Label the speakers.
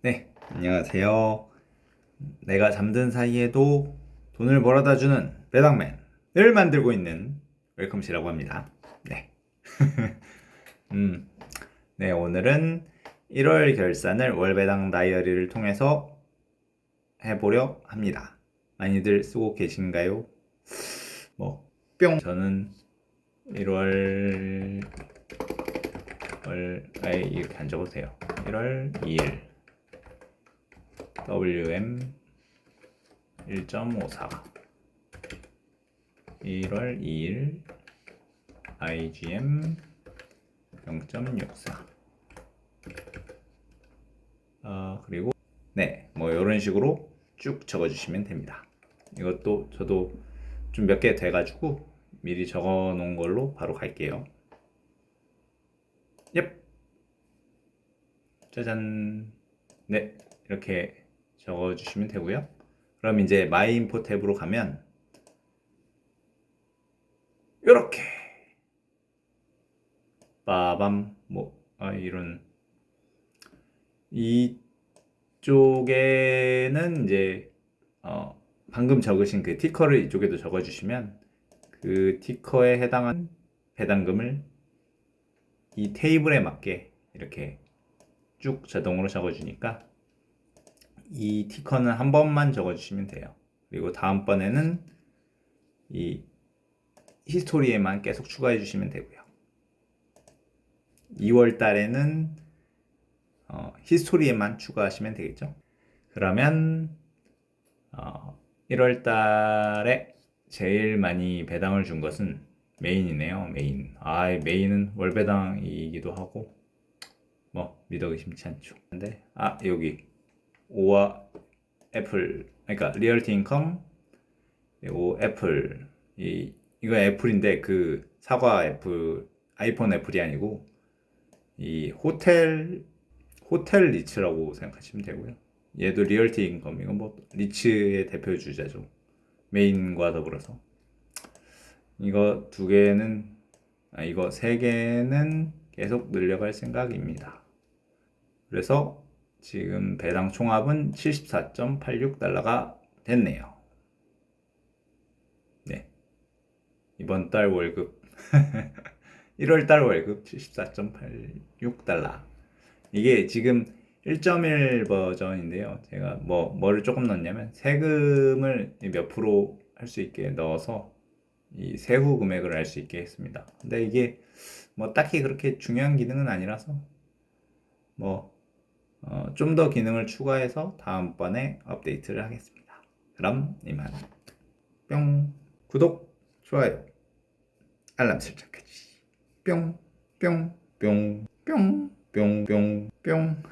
Speaker 1: 네, 안녕하세요. 내가 잠든 사이에도 돈을 벌어다 주는 배당맨을 만들고 있는 웰컴씨라고 합니다. 네. 음, 네, 오늘은 1월 결산을 월배당 다이어리를 통해서 해보려 합니다. 많이들 쓰고 계신가요? 뭐, 뿅! 저는 1월 월, 아예 이렇게 돼요. 1월 2일 WM 1.54 1월 2일 IGM 0.64 아, 그리고 네, 뭐 이런 식으로 쭉 적어주시면 됩니다. 이것도 저도 좀 몇 개 돼가지고 미리 적어 놓은 걸로 바로 갈게요. 옙! 짜잔! 네, 이렇게 적어주시면 되고요. 그럼 이제 my info 탭으로 가면 이렇게 빠밤 뭐 아, 이런 이쪽에는 이제 어, 방금 적으신 그 티커를 이쪽에도 적어주시면 그 티커에 해당한 배당금을 이 테이블에 맞게 이렇게 쭉 자동으로 적어주니까 이 티커는 한 번만 적어주시면 돼요. 그리고 다음번에는 이 히스토리에만 계속 추가해 주시면 되고요. 2월 달에는 어, history에만 추가하시면 되겠죠. 그러면 어, 1월 달에 제일 많이 배당을 준 것은 메인이네요. 메인. 아, 메인은 월 배당이기도 하고 뭐 믿어 의심치 않죠. 근데 아 여기 오와 애플 그러니까 리얼티 인컴 그리고 애플 이 이거 애플인데 그 사과 애플 아이폰 애플이 아니고 이 호텔 호텔 리츠라고 생각하시면 되고요. 얘도 리얼티 인컴 이건 뭐 리츠의 대표 주자죠. 메인과 더불어서 이거 두 개는 아 이거 세 개는 계속 늘려갈 생각입니다. 그래서 지금 배당 총합은 74.86달러가 됐네요. 네. 이번 달 월급 1월 달 월급 74.86달러. 이게 지금 1.1 버전인데요. 제가 뭐 뭐를 조금 넣었냐면 세금을 몇 프로 할 수 있게 넣어서 이 세후 금액을 알 수 있게 했습니다. 근데 이게 뭐 딱히 그렇게 중요한 기능은 아니라서 뭐 어, 좀 더 기능을 추가해서 다음번에 업데이트를 하겠습니다. 그럼 이만. 뿅. 구독 좋아요 알람 설정까지. 뿅 뿅 뿅 뿅 뿅 뿅뿅.